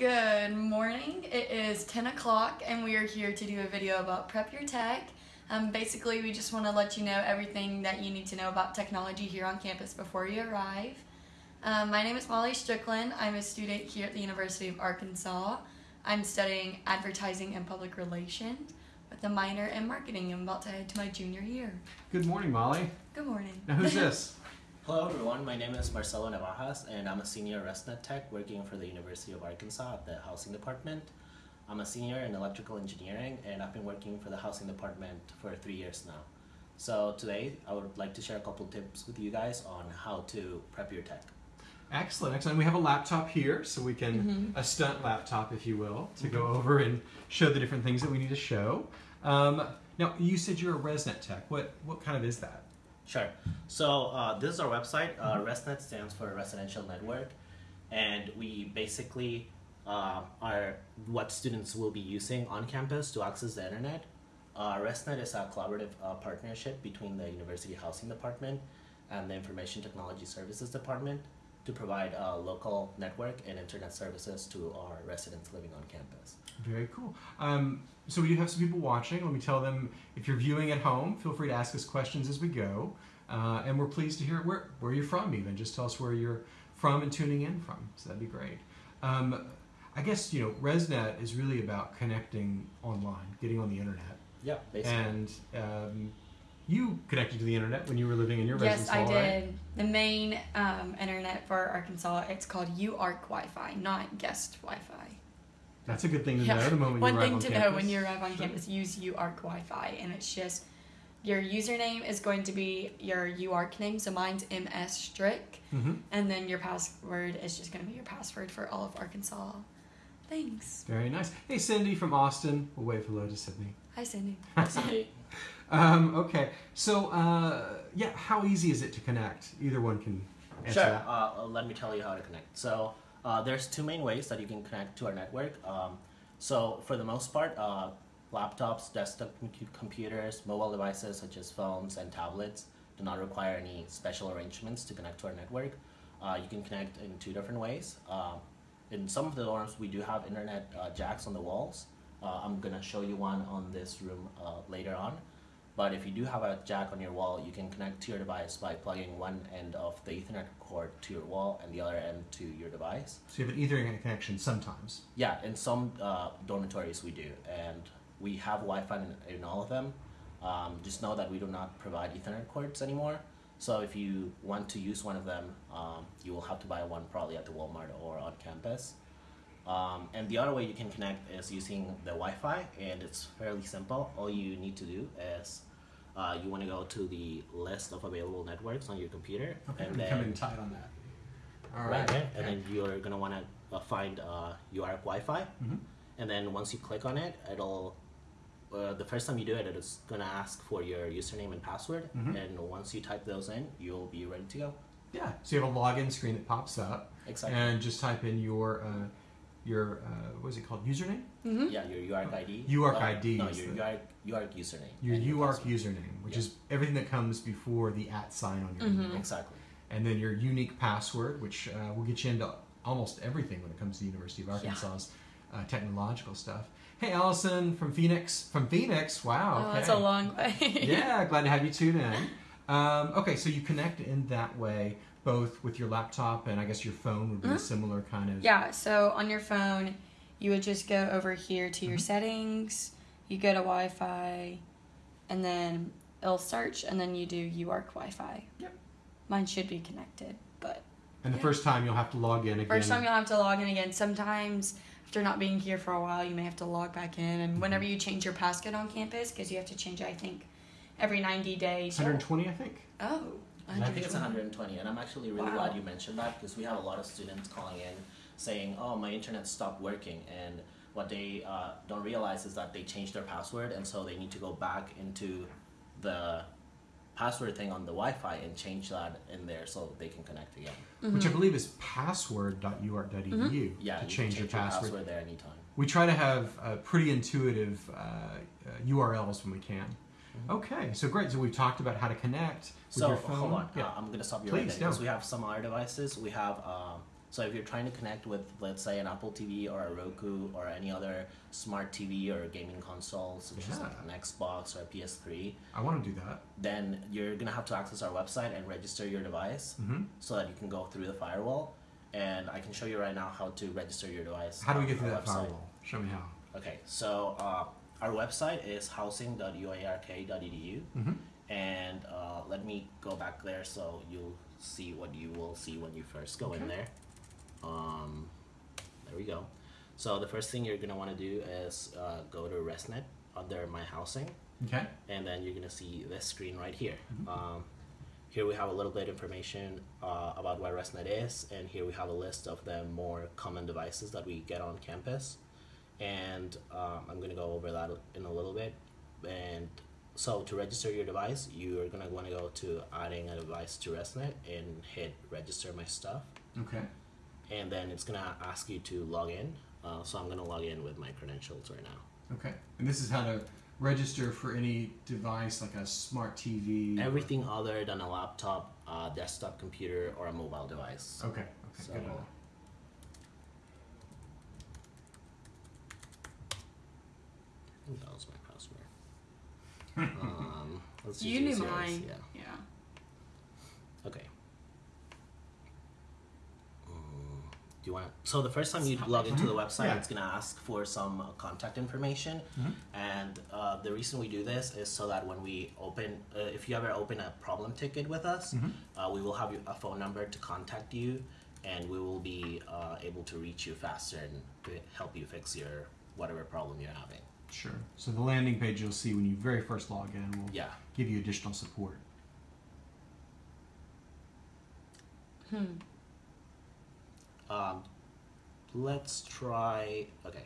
Good morning. It is 10 o'clock, and we are here to do a video about Prep Your Tech. Um, basically, we just want to let you know everything that you need to know about technology here on campus before you arrive. Um, my name is Molly Strickland. I'm a student here at the University of Arkansas. I'm studying advertising and public relations with a minor in marketing. I'm about to head to my junior year. Good morning, Molly. Good morning. Now, who's this? Hello everyone, my name is Marcelo Navajas and I'm a senior ResNet tech working for the University of Arkansas at the housing department. I'm a senior in electrical engineering and I've been working for the housing department for three years now. So today I would like to share a couple tips with you guys on how to prep your tech. Excellent, excellent. We have a laptop here, so we can, Mhm. a stunt laptop, if you will, to go over and show the different things that we need to show. Um, now, you said you're a ResNet tech. What, what kind of is that? Sure. So uh, this is our website. Uh, ResNet stands for Residential Network, and we basically uh, are what students will be using on campus to access the internet. Uh, ResNet is a collaborative uh, partnership between the University Housing Department and the Information Technology Services Department to provide a local network and internet services to our residents living on campus. Very cool. Um, so we do have some people watching. Let me tell them if you're viewing at home, feel free to ask us questions as we go. Uh, and we're pleased to hear where, where you're from, even. Just tell us where you're from and tuning in from. So that'd be great. Um, I guess, you know, ResNet is really about connecting online, getting on the internet. Yeah, basically. And um, you connected to the internet when you were living in your Yes, residence I hall, right? did. The main um, internet for Arkansas, it's called UARK Wi-Fi, not guest Wi-Fi. That's a good thing to Yeah. know the moment One you arrive thing to know when you arrive on Sure. campus, use UARK Wi-Fi, and it's just your username is going to be your UARK name. So mine's MS Strick, Mhm. and then your password is just going to be your password for all of Arkansas. Thanks. Very nice. Hey, Cindy from Austin. We'll wave hello to Sydney. Hi, Cindy. See, Um, okay, so uh, yeah, how easy is it to connect? Either one can answer Sure. that. Uh, let me tell you how to connect. So uh, there's two main ways that you can connect to our network. Um, so for the most part, uh, laptops, desktop computers, mobile devices such as phones and tablets do not require any special arrangements to connect to our network. Uh, you can connect in two different ways. Uh, in some of the dorms, we do have internet uh, jacks on the walls. Uh, I'm gonna show you one on this room uh, later on. But if you do have a jack on your wall, you can connect to your device by plugging one end of the Ethernet cord to your wall and the other end to your device. So you have an Ethernet connection sometimes. Yeah, in some uh, dormitories we do, and we have Wi-Fi in, in all of them. Um, just know that we do not provide Ethernet cords anymore. So if you want to use one of them, um, you will have to buy one probably at the Walmart or on campus. Um, and the other way you can connect is using the Wi-Fi, and it's fairly simple. All you need to do is uh, you want to go to the list of available networks on your computer, Okay, and then come in tight on that. All right right. there, and then you're gonna want to uh, find uh, UARK Wi-Fi, Mhm. and then once you click on it, it'll uh, the first time you do it, it's gonna ask for your username and password, Mhm. and once you type those in, you'll be ready to go. Yeah. So you have a login screen that pops up, Exactly. and just type in your uh, your uh, what is it called? Username. Mm-hmm. yeah, your UARK ID. UARK uh, ID No, your the- UARK, UARK username. Your and UARK password. username, which Yeah. is everything that comes before the at sign on your Mhm. email. Exactly. and then your unique password, which uh, will get you into almost everything when it comes to the University of Arkansas's uh, technological stuff. Hey, Allison from Phoenix. From Phoenix, wow. Oh, okay. that's a long way. yeah, glad to have you tune in. Um, okay, so you connect in that way, both with your laptop and I guess your phone would be a Mhm. similar kind of. Yeah, so on your phone, you would just go over here to your Mhm. settings, you go to Wi Fi, and then it'll search, and then you do UARK Wi Fi. Yep. Mine should be connected, but And the Yeah. first time you'll have to log in again. first time you'll have to log in again. Sometimes, after not being here for a while, you may have to log back in, and whenever you change your passcode on campus, because you have to change it, I think, every 90 days. 120, I think. Oh, I think it's 120. 120, and I'm actually really Wow. glad you mentioned that because we have a lot of students calling in saying, "Oh, my internet stopped working," and what they uh, don't realize is that they changed their password, and so they need to go back into the password thing on the Wi-Fi and change that in there so they can connect again. Which I Mhm. believe is password.uark.edu Mm-hmm. Yeah, to you change can your password. password there anytime. We try to have uh, pretty intuitive uh, uh, URLs when we can. Mhm. Okay, so great. So we've talked about how to connect with So your phone. hold on, Yeah. uh, I'm gonna stop you Please, right there no. because we have some other devices. We have uh, So if you're trying to connect with, let's say, an Apple TV or a Roku or any other smart TV or gaming console, such as like an Xbox or a PS3, I want to do that. then you're gonna have to access our website and register your device hmm so that you can go through the firewall. And I can show you right now how to register your device. How do we get through that website. firewall? Show me how. Okay, so uh, our website is housing.uark.edu, hmm and uh, let me go back there so you'll see what you will see when you first go in there. Um, there we go. So the first thing you're gonna want to do is uh, go to ResNet under My Housing, Okay. and then you're gonna see this screen right here. Mhm. Um, here we have a little bit of information uh, about what ResNet is, and here we have a list of the more common devices that we get on campus. And um, I'm gonna go over that in a little bit. And so to register your device, you're gonna want to go to adding a device to ResNet and hit register my stuff, Okay. and then it's gonna ask you to log in. Uh, so I'm gonna log in with my credentials right now. Okay. And this is how to register for any device like a smart TV. or- Everything other than a laptop, uh, desktop computer, or a mobile device. Okay. Okay. So- Good. to know. I think that was my password. um, let's You knew mine. Yeah. Yeah. Okay. Mm, do you want? So the first time you log into the website, Yeah. it's gonna ask for some uh, contact information, Mhm. and uh, the reason we do this is so that when we open, uh, if you ever open a problem ticket with us, Mhm. uh, we will have a phone number to contact you, and we will be uh, able to reach you faster and help you fix your whatever problem you're having. Sure. So the landing page you'll see when you very first log in will Yeah. give you additional support. Hmm. Um, let's try. Okay.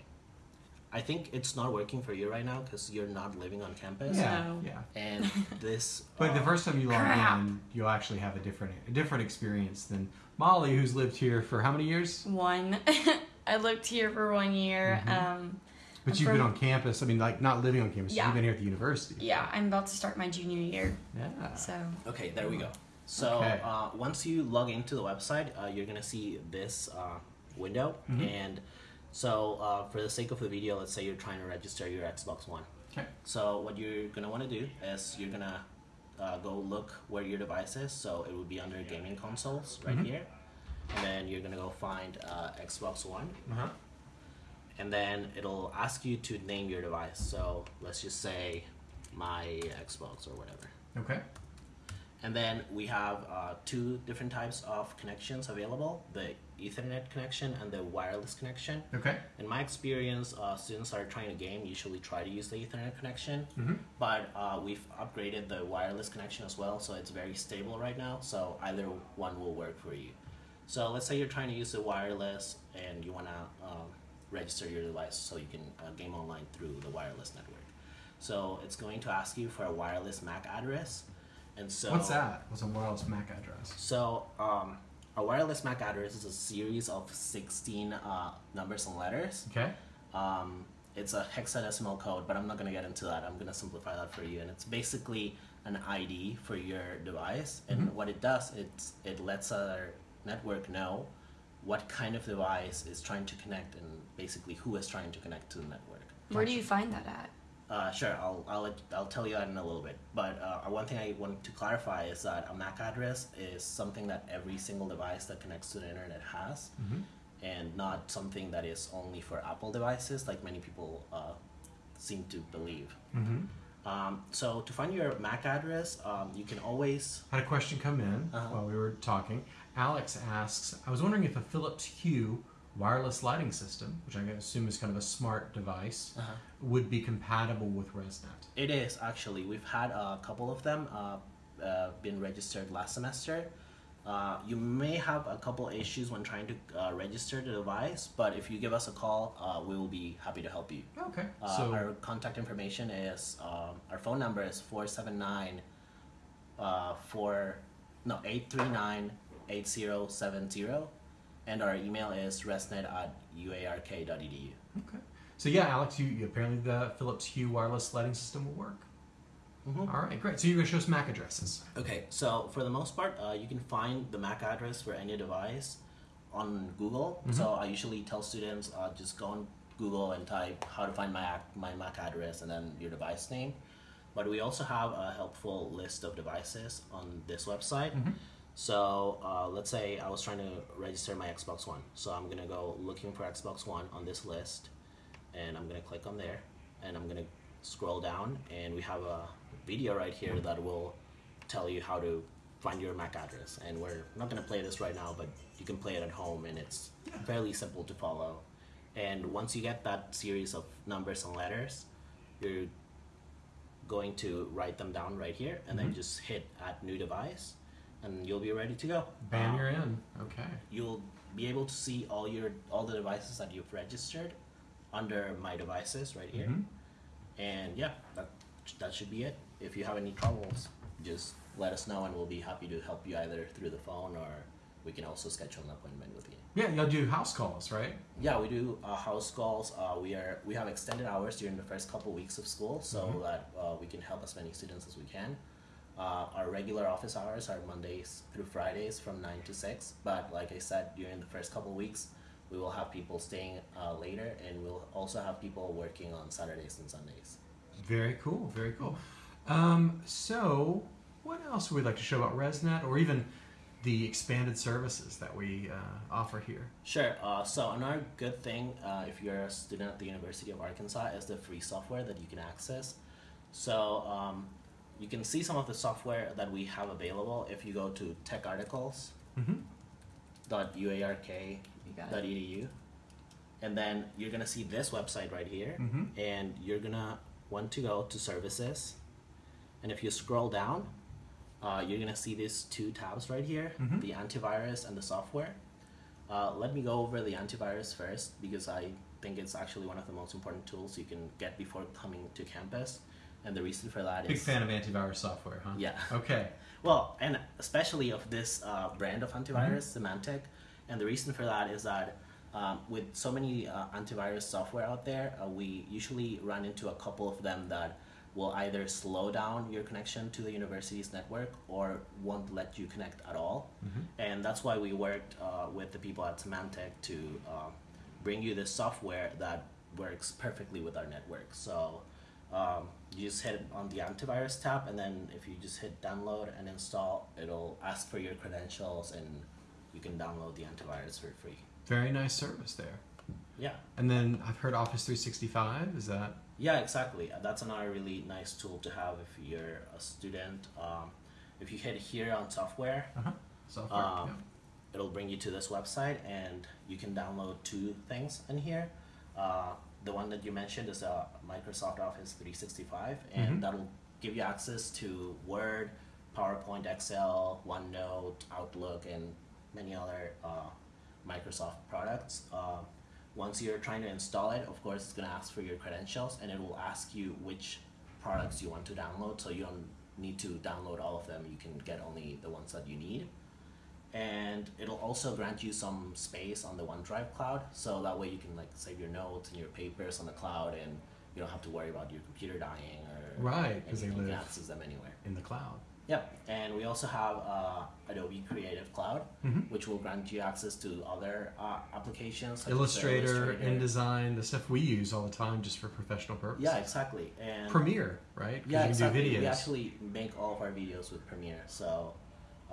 I think it's not working for you right now because you're not living on campus. Yeah. No. Yeah. And this. But the uh, first time you log Crap. in, you'll actually have a different a different experience than Molly, who's lived here for how many years? One. I lived here for one year. Mhm. Um, But I'm you've been on campus. I mean, like not living on campus. Yeah. You've been here at the university. yeah, I'm about to start my junior year. Yeah. So Okay, there we go. So Okay. uh, once you log into the website, uh, you're gonna see this uh, window, Mhm. and so uh, for the sake of the video, let's say you're trying to register your Xbox One. Okay. So what you're gonna want to do is you're gonna uh, go look where your device is. So it would be under gaming consoles right Mhm. here, and then you're gonna go find uh, Xbox One, Uh huh. And then it'll ask you to name your device. So let's just say my Xbox or whatever. Okay. And then we have uh, two different types of connections available the Ethernet connection and the wireless connection. Okay. In my experience, uh, students are trying to game usually try to use the Ethernet connection, Mm-hmm. but uh, we've upgraded the wireless connection as well, so it's very stable right now. So either one will work for you. So let's say you're trying to use the wireless and you want to um, register your device so you can uh, game online through the wireless network. So it's going to ask you for a wireless MAC address. And so What's that? What's a wireless MAC address? so, um, a wireless MAC address is a series of 16 uh, numbers and letters. Okay. Um, it's a hexadecimal code, but I'm not going to get into that. I'm going to simplify that for you. And it's basically an ID for your device. And Mhm. what it does, it's, it lets our network know what kind of device is trying to connect and basically who is trying to connect to the network. where do you find that at? Uh, sure, I'll I'll, I'll tell you that in a little bit. But uh, one thing I want to clarify is that a MAC address is something that every single device that connects to the internet has, Mm-hmm. and not something that is only for Apple devices, like many people uh, seem to believe. Mm-hmm. Um, so to find your MAC address, um, you can always Had a question come in Uh-huh. while we were talking. Alex asks, I was wondering if a Philips Hue wireless lighting system, which I assume is kind of a smart device, would be compatible with ResNet. It is actually. We've had a couple of them uh, uh, been registered last semester. Uh, you may have a couple issues when trying to uh, register the device, but if you give us a call, uh, we will be happy to help you. Okay. Uh, so our contact information is um, our phone number is 479 uh, 4 no 839 8070 and our email is resnet at uark.edu. okay. So yeah, Alex, you, you apparently the Philips Hue wireless lighting system will work. Mhm. All right, great. So you're gonna show us MAC addresses. Okay, so for the most part, uh, you can find the MAC address for any device on Google. So I usually tell students uh, just go on Google and type how to find my my MAC address and then your device name. But we also have a helpful list of devices on this website. So uh, let's say I was trying to register my Xbox One. So I'm gonna go looking for Xbox One on this list, and I'm gonna click on there, and I'm gonna scroll down, and we have a video right here that will tell you how to find your MAC address. And we're not gonna play this right now, but you can play it at home, and it's fairly simple to follow. And once you get that series of numbers and letters, you're going to write them down right here, and then just hit add new device, and you'll be ready to go. Bam, Um, you're in. Okay. you'll be able to see all your all the devices that you've registered under my devices right here Mhm. and yeah that that should be it if you have any troubles just let us know and we'll be happy to help you either through the phone or we can also schedule an appointment with you Yeah, y'all do house calls, right? yeah we do uh, house calls uh, we are we have extended hours during the first couple weeks of school so Mhm. that uh, we can help as many students as we can uh, our regular office hours are mondays through fridays from 9 to 6 but like i said during the first couple weeks we will have people staying uh, later and we'll also have people working on saturdays and sundays Very cool. Very cool. Um, so, what else would we like to show about ResNet, or even the expanded services that we uh, offer here? Sure. Uh, so another good thing, uh, if you're a student at the University of Arkansas, is the free software that you can access. So um, you can see some of the software that we have available if you go to techarticles.uark.edu, Mm-hmm. You got it. and then you're gonna see this website right here, Mm-hmm. and you're gonna want to go to services, and if you scroll down, uh, you're gonna see these two tabs right here, Mhm. the antivirus and the software. Uh, let me go over the antivirus first because I think it's actually one of the most important tools you can get before coming to campus, and the reason for that is Big fan of antivirus software, huh? Yeah. Okay. well, and especially of this uh, brand of antivirus, Symantec. And the reason for that is that um, with so many uh, antivirus software out there, uh, we usually run into a couple of them that will either slow down your connection to the university's network or won't let you connect at all. Mhm. And that's why we worked uh, with the people at Symantec to uh, bring you this software that works perfectly with our network. So um, you just hit on the antivirus tab, and then if you just hit download and install, it'll ask for your credentials, and you can download the antivirus for free. Very nice service there. Yeah, And then I've heard Office 365. Is that? yeah, exactly. Uh, That's another really nice tool to have if you're a student. Um, if you hit here on software, Uh-huh. Software. Um, yeah. it'll bring you to this website and you can download two things in here. Uh, the one that you mentioned is uh, Microsoft Office 365, and Mhm. that'll give you access to Word, PowerPoint, Excel, OneNote, Outlook, and many other uh, Microsoft products. Uh, once you're trying to install it, of course, it's going to ask for your credentials and it will ask you which products you want to download so you don't need to download all of them. You can get only the ones that you need and it'll also grant you some space on the OneDrive cloud, so that way you can like save your notes and your papers on the cloud, and you don't have to worry about your computer dying or Right, 'cause they anything. You can live- access them anywhere. In the cloud. Yep, and we also have uh, Adobe Creative Cloud, Mhm. which will grant you access to other uh, applications Illustrator, Illustrator. InDesign, the stuff we use all the time just for professional purposes. Yeah, exactly. And Premiere, right? yeah, you can exactly. do videos. We actually make all of our videos with Premiere, so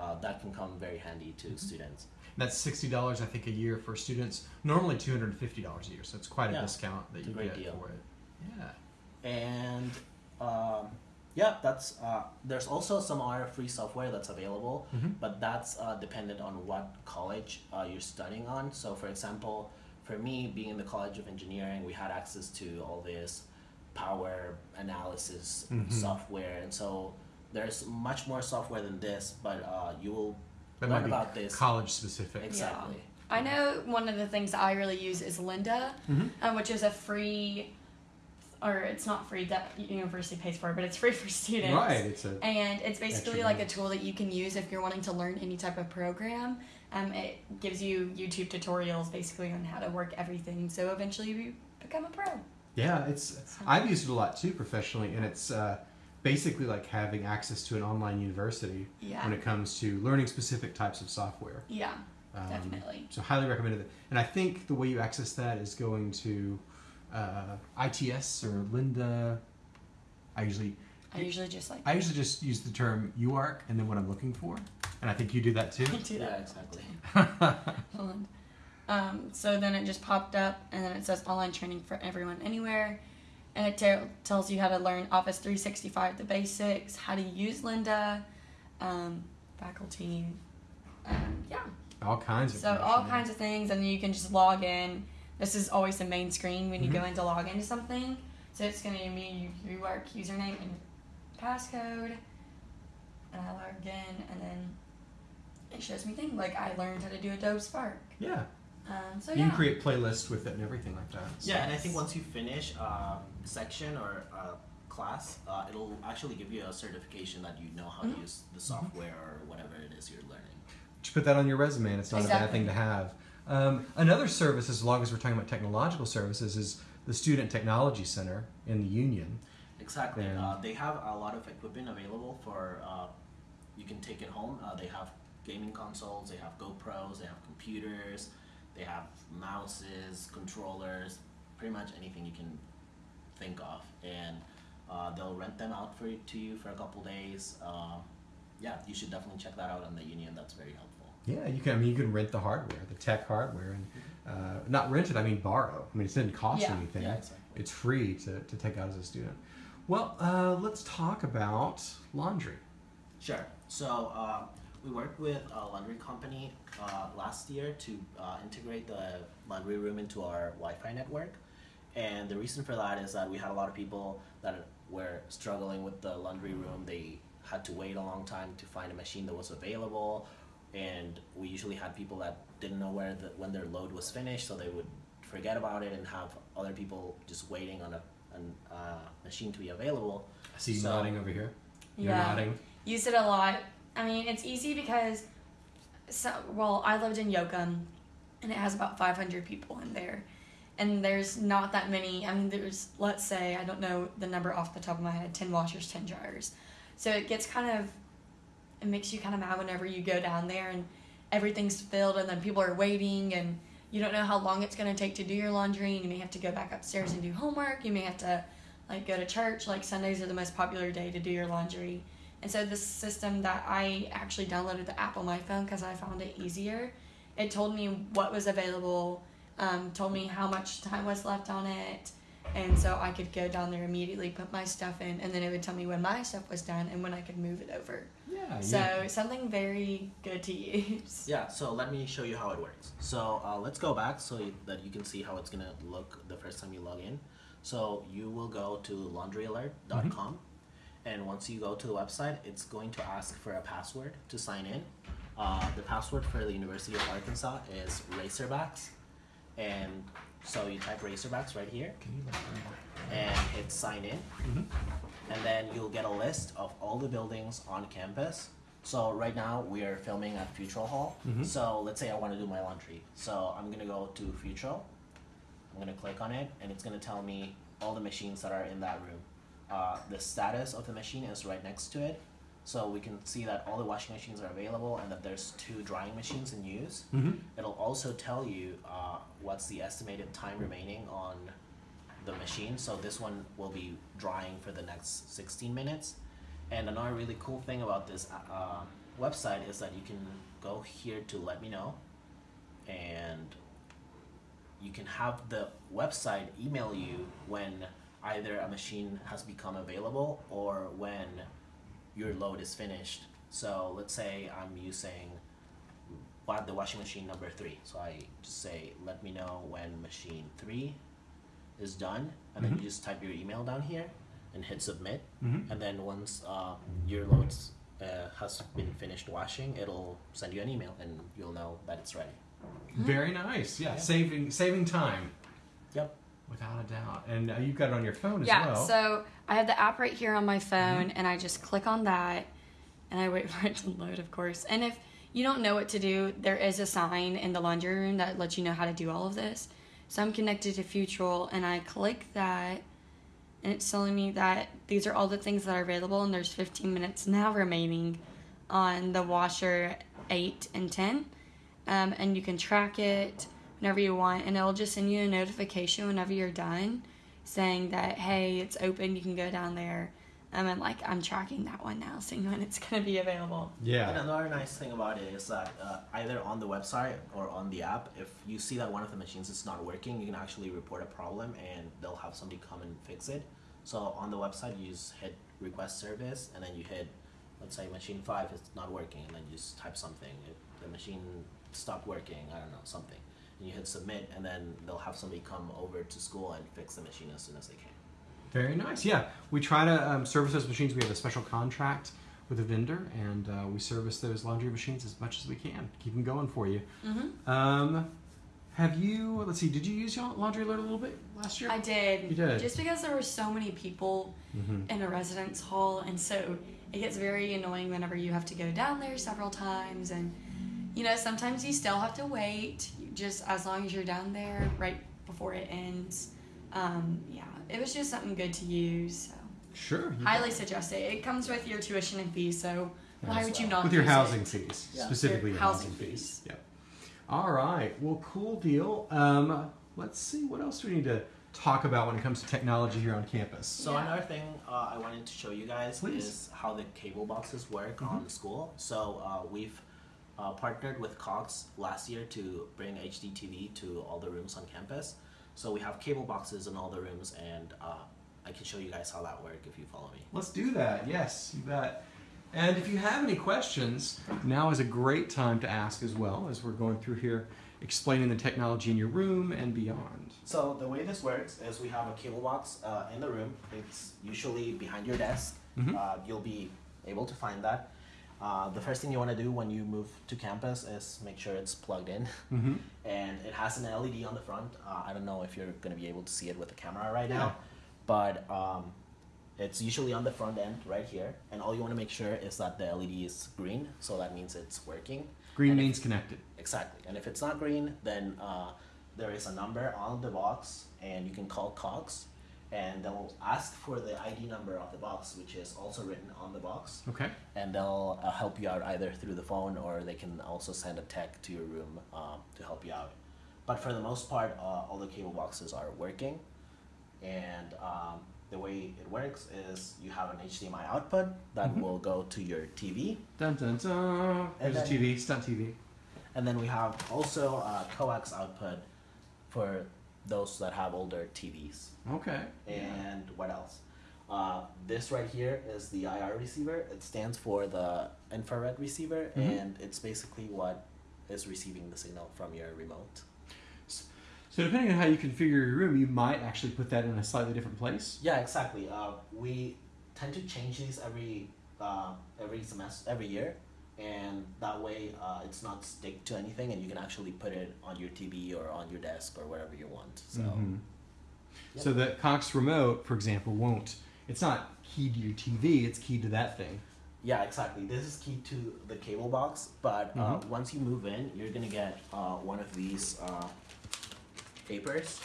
uh, that can come very handy to students. That's sixty dollars, I think, a year for students. Normally two hundred and fifty dollars a year, so it's quite a Yeah, discount that you great get deal. for it. Yeah. and um, yeah that's uh, there's also some other free software that's available Mhm. but that's uh, dependent on what college uh, you're studying on so for example for me being in the college of engineering we had access to all this power analysis Mhm. software and so there's much more software than this but uh, you will That learn might be about this college specific. exactly I know one of the things I really use is Lynda, Mhm. um, which is a free, or it's not free that university pays for, it, but it's free for students. Right. It's a And it's basically Extra like a tool that you can use if you're wanting to learn any type of program. Um, it gives you YouTube tutorials basically on how to work everything. So eventually you become a pro. yeah. It's I've used it a lot too professionally, and it's uh, basically like having access to an online university Yeah. when it comes to learning specific types of software. Yeah. Um, Definitely. So highly recommended. And I think the way you access that is going to uh, ITS or Lynda. I usually I usually just like I usually just use the term UARK and then what I'm looking for, and I think you do that too. I do Yeah, that. exactly. Hold on. Um, so then it just popped up, and then it says online training for everyone anywhere, and it te- tells you how to learn Office 365, the basics, how to use Lynda, um, faculty, um, yeah. all kinds of. So all kinds of things, and then you can just log in. This is always the main screen when you Mhm. go in to log into something. So it's going to give me your work username and passcode, and I log in, and then it shows me things like I learned how to do Adobe Spark. Yeah, Um, so you yeah, can create playlists with it and everything like that. Yeah, and I think once you finish a section or a class, uh, it'll actually give you a certification that you know how Mhm. to use the software or whatever it is you're learning. Just put that on your resume, and it's not a bad thing to have. Um, another service, as long as we're talking about technological services, is the Student Technology Center in the Union. Exactly. Uh, they have a lot of equipment available for uh, you can take it home. Uh, they have gaming consoles, they have GoPros, they have computers, they have mouses, controllers, pretty much anything you can think of, and uh, they'll rent them out for to you for a couple days. Uh, yeah, you should definitely check that out on the Union. That's very helpful. Yeah, you can. I mean, you can rent the hardware, the tech hardware, and uh, not rent it. I mean, borrow. I mean, it didn't cost Yeah. anything. Yeah, exactly. It's free to, to take out as a student. Well, uh, let's talk about laundry. Sure. So uh, we worked with a laundry company uh, last year to uh, integrate the laundry room into our Wi-Fi network, and the reason for that is that we had a lot of people that were struggling with the laundry room. They had to wait a long time to find a machine that was available, and we usually had people that didn't know where the, when their load was finished, so they would forget about it and have other people just waiting on a an, uh, machine to be available. I see you So- nodding over here. You're yeah, nodding. use it a lot. I mean, it's easy because, so well, I lived in Yocum, and it has about 500 people in there, and there's not that many. I mean, there's let's say I don't know the number off the top of my head, 10 washers, 10 dryers, so it gets kind of, it makes you kind of mad whenever you go down there and everything's filled, and then people are waiting and. You don't know how long it's going to take to do your laundry, and you may have to go back upstairs and do homework. You may have to, like, go to church. Like, Sundays are the most popular day to do your laundry. And so this system that I actually downloaded the app on my phone because I found it easier. It told me what was available, um, told me how much time was left on it, and so I could go down there immediately, put my stuff in, and then it would tell me when my stuff was done and when I could move it over. Yeah. So yeah. something very good to use. Yeah, so let me show you how it works. So uh, let's go back so that you can see how it's gonna look the first time you log in. So you will go to laundryalert.com, and once you go to the website, it's going to ask for a password to sign in. Uh, the password for the University of Arkansas is Razorbacks, and so you type Razorbacks right here, Can you let me- and hit sign in Mhm. and then you'll get a list of all the buildings on campus. So right now we are filming at Futrall Hall. Mhm. So let's say I want to do my laundry. So I'm gonna go to Futrall. I'm gonna click on it, and it's gonna tell me all the machines that are in that room. Uh, the status of the machine is right next to it, so we can see that all the washing machines are available and that there's two drying machines in use. Mhm. It'll also tell you uh, what's the estimated time remaining on the machine. So this one will be drying for the next 16 minutes. And another really cool thing about this uh, website is that you can go here to let me know, and you can have the website email you when either a machine has become available or when your load is finished. So let's say I'm using wa- the washing machine number three. So I just say, let me know when machine three is done, and then Mhm. you just type your email down here and hit submit. Mhm. And then once uh, your load uh, has been finished washing, it'll send you an email, and you'll know that it's ready. Very nice. Yeah. Yeah. Saving saving time. Yep. Without a doubt. And uh, you've got it on your phone as yeah, well. so I have the app right here on my phone, and I just click on that, and I wait for it to load, of course. And if you don't know what to do, there is a sign in the laundry room that lets you know how to do all of this. So I'm connected to Futrall, and I click that, and it's telling me that these are all the things that are available, and there's 15 minutes now remaining on the washer 8 and 10. um, and you can track it whenever you want, and it'll just send you a notification whenever you're done, saying that hey, it's open. You can go down there. Um, and like I'm tracking that one now, seeing when it's gonna be available. And Yeah. another nice thing about it is that uh, either on the website or on the app, if you see that one of the machines is not working, you can actually report a problem and they'll have somebody come and fix it. So on the website, you just hit request service and then you hit, let's say machine five is not working, and then you just type something. If the machine stopped working, I don't know, something. And you hit submit, and then they'll have somebody come over to school and fix the machine as soon as they can. Very nice. Yeah, we try to um, service those machines. We have a special contract with a vendor, and uh, we service those laundry machines as much as we can. Keep them going for you. Mm-hmm. Um, have you? Let's see. Did you use your laundry alert a little bit last year? I did. You did? Just because there were so many people Mhm. in a residence hall, and so it gets very annoying whenever you have to go down there several times, and you know sometimes you still have to wait. Just as long as you're down there right before it ends. Um, yeah, it was just something good to use. So Sure. you highly suggest it. It comes with your tuition and fees, so why As would you not with your use it? housing fees, Yeah. specifically Your your housing, housing fees. fees. Yep. All right. Well, cool deal. Um, let's see. What else do we need to talk about when it comes to technology here on campus? So Yeah. another thing uh, I wanted to show you guys Please. is how the cable boxes work Mhm. on the school. So uh, we've uh, partnered with Cox last year to bring HDTV to all the rooms on campus. So we have cable boxes in all the rooms, and uh, I can show you guys how that works if you follow me. Let's do that. Yes, you bet. And if you have any questions, now is a great time to ask as well as we're going through here explaining the technology in your room and beyond. So the way this works is we have a cable box uh, in the room. It's usually behind your desk. Mhm. Uh, you'll be able to find that. Uh, the first thing you want to do when you move to campus is make sure it's plugged in. Mm-hmm. and it has an LED on the front. Uh, I don't know if you're going to be able to see it with the camera right Yeah. now, but um, it's usually on the front end right here. And all you want to make sure is that the LED is green, so that means it's working. Green And if- means connected. Exactly. And if it's not green, then uh, there is a number on the box, and you can call Cox, and they'll ask for the ID number of the box, which is also written on the box Okay. and they'll uh, help you out either through the phone or they can also send a tech to your room um, to help you out. But for the most part, uh, all the cable boxes are working, and um, the way it works is you have an HDMI output that Mhm. will go to your TV, Dun dun dun. There's a then- TV. Stunt TV. and then we have also a coax output for those that have older TVs. Okay. And what else? Uh, this right here is the IR receiver. It stands for the infrared receiver, Mhm. and it's basically what is receiving the signal from your remote. So depending on how you configure your room, you might actually put that in a slightly different place. Yeah, exactly. Uh, we tend to change these every uh, every semester, every year, and that way uh, it's not stick to anything, and you can actually put it on your TV or on your desk or wherever you want. So. Mhm. Yep. So the Cox remote, for example, won't. It's not keyed to your TV. It's keyed to that thing. Yeah, exactly. This is key to the cable box, but uh, Mhm. once you move in, you're gonna get uh, one of these uh, papers,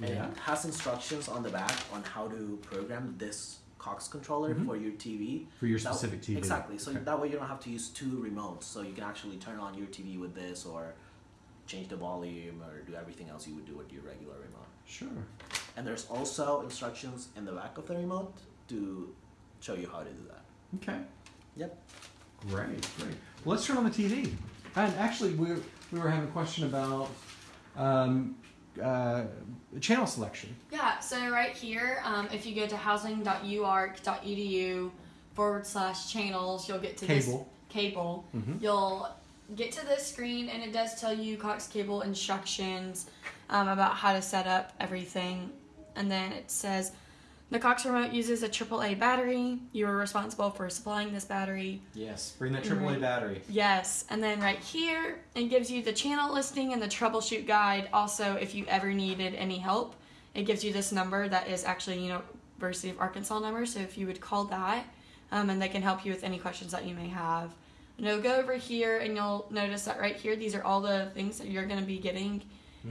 and Yeah. it has instructions on the back on how to program this Cox controller Mhm. for your TV. For your That- specific TV. Exactly. So Okay. that way you don't have to use two remotes. So you can actually turn on your TV with this, or change the volume, or do everything else you would do with your regular remote. Sure. And there's also instructions in the back of the remote to show you how to do that. Okay. Yep. Great, great. Well, let's turn on the TV. And actually, we we were having a question about um, uh, channel selection. Yeah, so right here, um, if you go to housing.uark.edu forward slash channels, you'll get to this Cable. cable. Mhm. You'll get to this screen, and it does tell you Cox Cable instructions um, about how to set up everything. And then it says the Cox remote uses a AAA battery. You are responsible for supplying this battery. Yes. Bring that AAA AAA battery. Yes, and then right here it gives you the channel listing and the troubleshoot guide. Also, if you ever needed any help, it gives you this number that is actually University of Arkansas number. So if you would call that, um, and they can help you with any questions that you may have. You'll go over here and you'll notice that right here these are all the things that you're going to be getting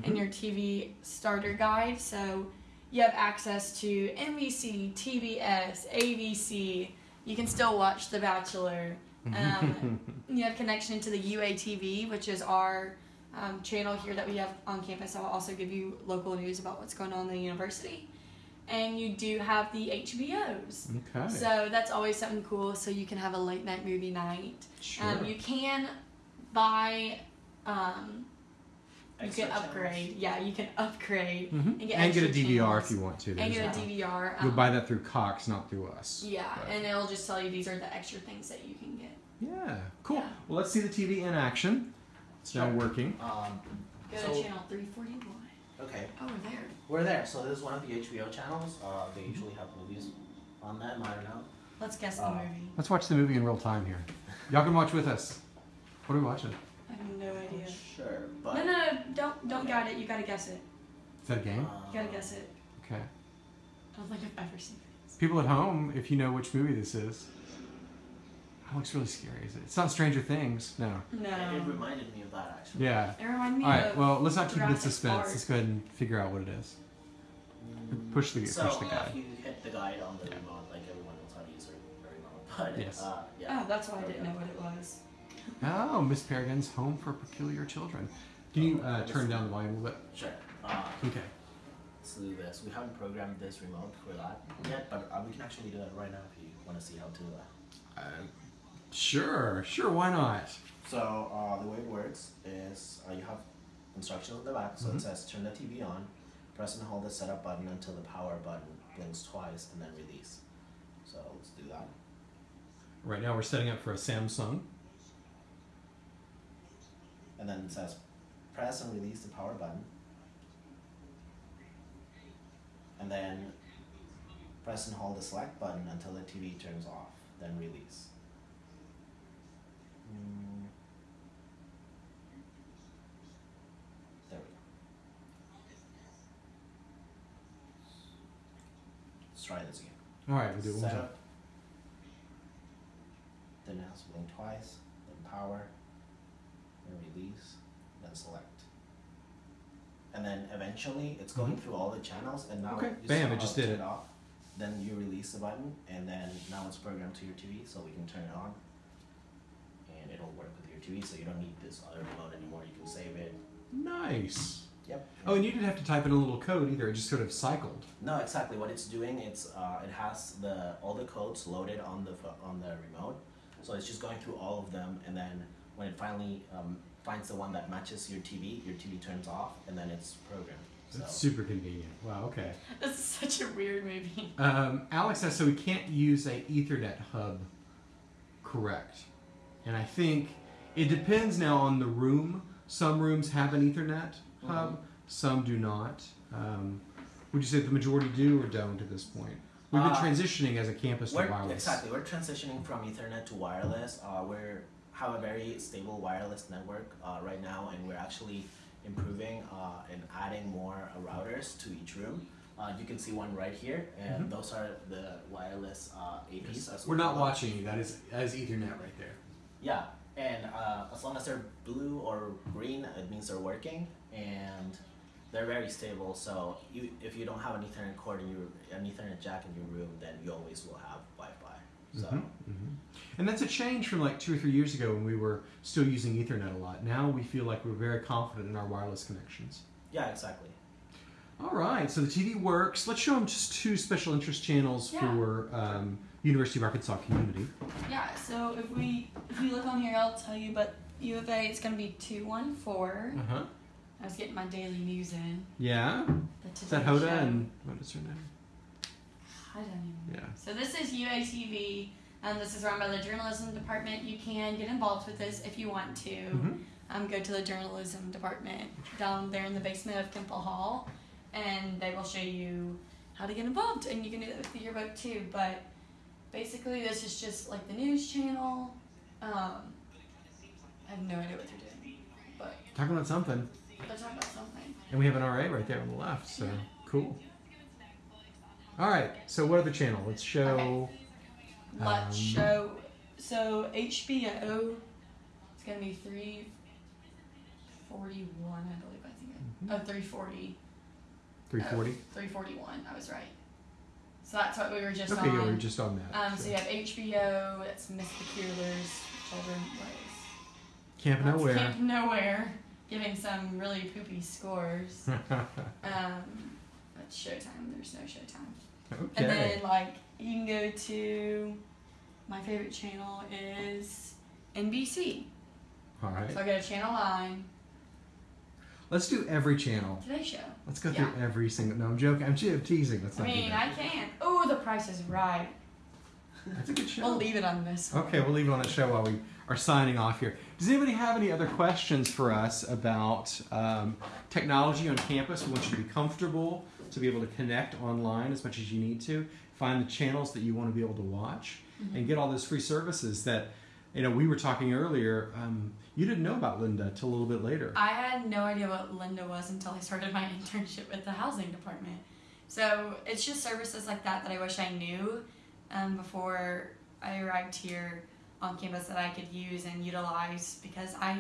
in Mhm. your TV starter guide. So you have access to NBC, TBS, ABC. You can still watch The Bachelor. Um, you have connection to the UATV, which is our um, channel here that we have on campus. I'll also give you local news about what's going on in the university. And you do have the HBOs. Okay. So that's always something cool. So you can have a late night movie night. sure. Um, you can buy. Um, you can channels. upgrade. Yeah, you can upgrade Mhm. and and get get, a DVR channels. if you want to. and There's get a that. DVR. You'll um, buy that through Cox, not through us. Yeah, But- and it'll just tell you these are the extra things that you can get. Yeah, cool. Yeah. Well, let's see the TV in action. It's now working. Um, Go So- to channel 341. okay, Oh, we're there. we're there. So this is one of the HBO channels. Uh, they usually have movies on that. I don't know. Let's guess the Uh, movie. Let's watch the movie in real time here. Y'all can watch with us. What are we watching? I have no idea. Sure, but No, no, no, don't don't got it. You gotta guess it. Is that a game? uh, You gotta guess it. Okay. I don't think I've ever seen this. People at home, if you know which movie this is. That looks really scary. Is it? It's not Stranger Things. No. No. it reminded me of that actually. Yeah. It reminded me All right. of. Well, let's not keep it in suspense. Park. Let's go ahead and figure out what it is. Push the So push the guide. if you hit the guide on the remote, like everyone knows how to use a a remote. But Yes. uh, yeah. Oh, that's why I didn't know what it was. Oh, Miss Peregrine's Home for Peculiar Children. Can you uh, turn down the volume a little bit? Sure. Uh. Okay. let's do this. We haven't programmed this remote for that yet, but uh, we can actually do that right now if you want to see how to. Uh, Uh, sure. Sure. Why not? So uh, the way it works is uh, you have instructions on the back. So Mhm. it says turn the TV on, press and hold the setup button until the power button blinks twice, and then release. So let's do that. Right now we're setting up for a Samsung. And then it says press and release the power button. And then press and hold the select button until the TV turns off, then release. Mm. There we go. Let's try this again. All right. We'll do it one time. Setup. Then has blink twice, then power, then release, then select. And then eventually it's going Mhm. through all the channels and now Okay. you Bam, saw it just did turn it. off. Then you release the button and then now it's programmed to your TV so we can turn it on. And it'll work with your TV so you don't need this other remote anymore. You can save it. Nice. Yep. Oh, and you didn't have to type in a little code either. It just sort of cycled. No, exactly. What it's doing, it's uh, it has the all the codes loaded on the pho- on the remote, so it's just going through all of them, and then when it finally um, finds the one that matches your TV, your TV turns off, and then it's programmed. So That's super convenient. Wow. Okay. This is such a weird movie. Um, Alex says so we can't use a Ethernet hub. Correct. And I think it depends now on the room. Some rooms have an Ethernet hub, some do not. Um, would you say the majority do or don't at this point? We've been Uh, transitioning as a campus to we're wireless. exactly we're transitioning from Ethernet to wireless. Uh, we're have a very stable wireless network uh, right now, and we're actually improving uh, and adding more uh, routers to each room. Uh, you can see one right here, and Mhm. those are the wireless uh, APs. As We're not watching you. That is that is Ethernet right there. Yeah, and uh, as long as they're blue or green, it means they're working, and they're very stable. So you, if you don't have an Ethernet cord in your an Ethernet jack in your room, then you always will have Wi-Fi. So Mhm, mhm. And that's a change from like two or three years ago when we were still using Ethernet a lot. Now we feel like we're very confident in our wireless connections. yeah, exactly. All right, so the TV works. Let's show them just two special interest channels Yeah. for um, University of Arkansas community. Yeah, so if we if you look on here, I'll tell you. But U of A, it's gonna be two one four. Uh huh. I was getting my daily news in. Yeah. The Is that Hoda Show. and what is her name? I don't even know. Yeah. So this is UATV. Um, this is run by the journalism department. You can get involved with this if you want to. Mhm. Um, go to the journalism department down there in the basement of Kimpel Hall, and they will show you how to get involved. And you can do that with the yearbook too. But basically, this is just like the news channel. Um, I have no idea what they're doing, but Talking about something. they're talking about something. And we have an RA right there on the left, so cool. All right, so what other channel? Let's show. Let's Um, show. So HBO. It's gonna be three forty-one, I believe. I think. Mhm. Oh, 340. 340. 341. I was right. So that's what we were just Okay, on. yeah, we were just on that. um, so you have HBO. It's Miss Peculiar's Children. Is? Camp that's Nowhere. Camp Nowhere. giving some really poopy scores. Um, but Showtime, there's no Showtime. okay. And then like you can go to my favorite channel is NBC. All right. So I go to Channel Nine, Let's do every channel. Today Show. Let's go through every single. No, I'm joking. I'm te- teasing. Let's I not do mean. I can't. Oh, The Price is Right. That's a good show. We'll leave it on this. one. Okay, we'll leave it on that show while we are signing off here. Does anybody have any other questions for us about um, technology on campus? We want you to be comfortable to be able to connect online as much as you need to, find the channels that you want to be able to watch, and get all those free services that, you know, we were talking earlier. Um, you didn't know about Lynda till a little bit later. I had no idea what Lynda was until I started my internship with the housing department. So it's just services like that that I wish I knew um, before I arrived here on campus that I could use and utilize because I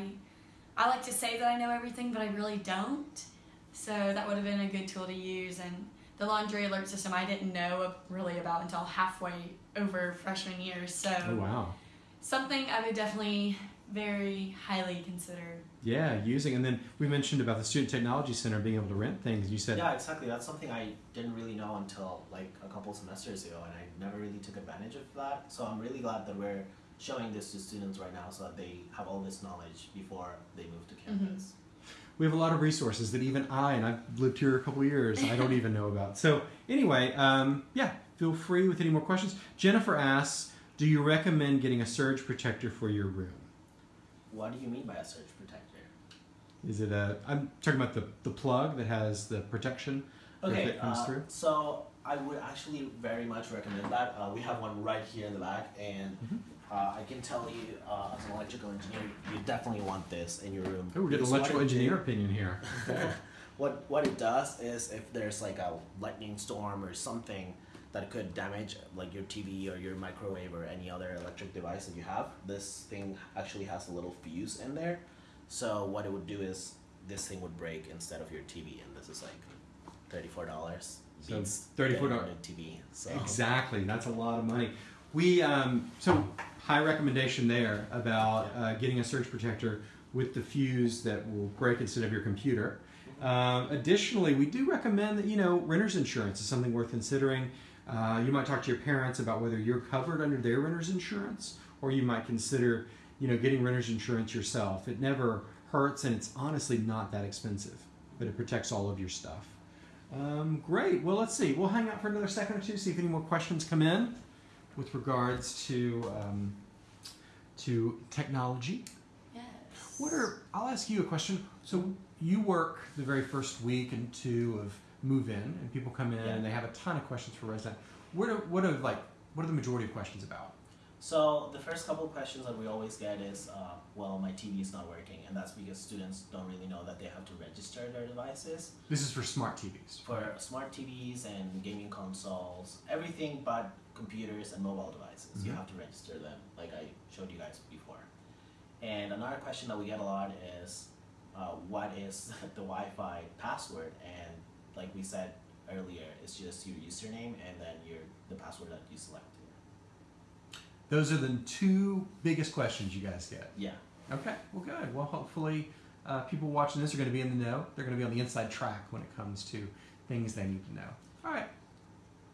I like to say that I know everything, but I really don't. So that would have been a good tool to use. And the laundry alert system I didn't know really about until halfway over freshman year. So oh wow. something I would definitely very highly consider. Yeah, using and then we mentioned about the Student Technology Center being able to rent things. You said Yeah, exactly. That's something I didn't really know until like a couple semesters ago, and I never really took advantage of that. So I'm really glad that we're showing this to students right now, so that they have all this knowledge before they move to campus. Mm-hmm. We have a lot of resources that even I, and I've lived here a couple of years, I don't even know about. So anyway, um, yeah, feel free with any more questions. Jennifer asks, do you recommend getting a surge protector for your room? What do you mean by a surge protector? Is it a? I'm talking about the the plug that has the protection. If Okay, it comes uh, through? so I would actually very much recommend that. Uh, we have one right here in the back, and Mhm. uh, I can tell you, uh, as an electrical engineer, you definitely want this in your room. Oh, we're getting electrical engineer do- opinion here. What what it does is if there's like a lightning storm or something that could damage like your TV or your microwave or any other electric device that you have, this thing actually has a little fuse in there. So what it would do is this thing would break instead of your TV, and this is like thirty four dollars. So $34 TV. So Exactly, that's a lot of money. We um, so high recommendation there about uh, getting a surge protector with the fuse that will break instead of your computer. Um, additionally, we do recommend that you know renter's insurance is something worth considering. Uh, you might talk to your parents about whether you're covered under their renter's insurance, or you might consider you know getting renter's insurance yourself. It never hurts, and it's honestly not that expensive, but it protects all of your stuff. Um, great. Well, let's see. We'll hang out for another second or two, see if any more questions come in with regards to um, to technology. Yes. What are? I'll ask you a question. So you work the very first week and two of move in, and people come in Yeah. and they have a ton of questions for resident. What are what are like? What are the majority of questions about? So the first couple questions that we always get is, uh, well, my TV is not working, and that's because students don't really know that they have to register their devices. This is for smart TVs. for smart TVs and gaming consoles, everything but computers and mobile devices. You Mhm. have to register them, like I showed you guys before. And another question that we get a lot is, uh, what is the Wi-Fi password? And like we said earlier, it's just your username and then your the password that you selected. Those are the two biggest questions you guys get. Yeah. Okay, well, good. Well, hopefully, uh, people watching this are going to be in the know. They're going to be on the inside track when it comes to things they need to know. All right.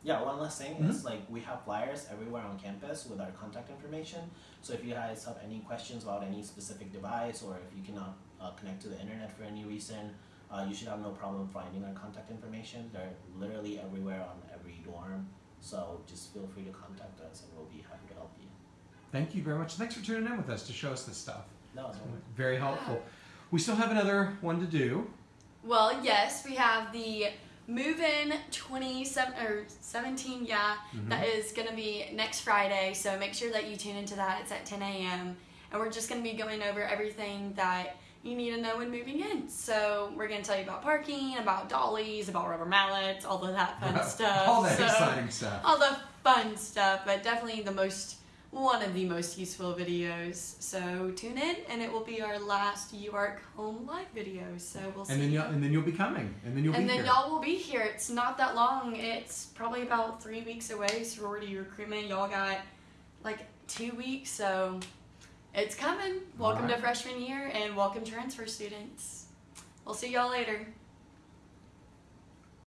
Yeah, one last thing Mhm. is like we have flyers everywhere on campus with our contact information. So if you guys have any questions about any specific device or if you cannot uh, connect to the internet for any reason, uh, you should have no problem finding our contact information. They're literally everywhere on every dorm. So just feel free to contact us and we'll be happy to help you. Thank you very much. Thanks for tuning in with us to show us this stuff. No, it's Very helpful. We still have another one to do. Well, yes, we have the move in 27 or 17, yeah, Mhm. that is going to be next Friday. So make sure that you tune into that. It's at 10 a.m. And we're just going to be going over everything that you need to know when moving in. So we're going to tell you about parking, about dollies, about rubber mallets, all of that fun stuff. All that So- exciting stuff. all the fun stuff, but definitely the most one of the most useful videos. So tune in, and it will be our last UARK home live video. So we'll see. And then you'll, and then you'll be coming. And then you'll be coming. and then y'all will be here. It's not that long. It's probably about three weeks away. Sorority recruitment. Y'all got like two weeks, so it's coming. Welcome to freshman year, and welcome transfer students. We'll see y'all later.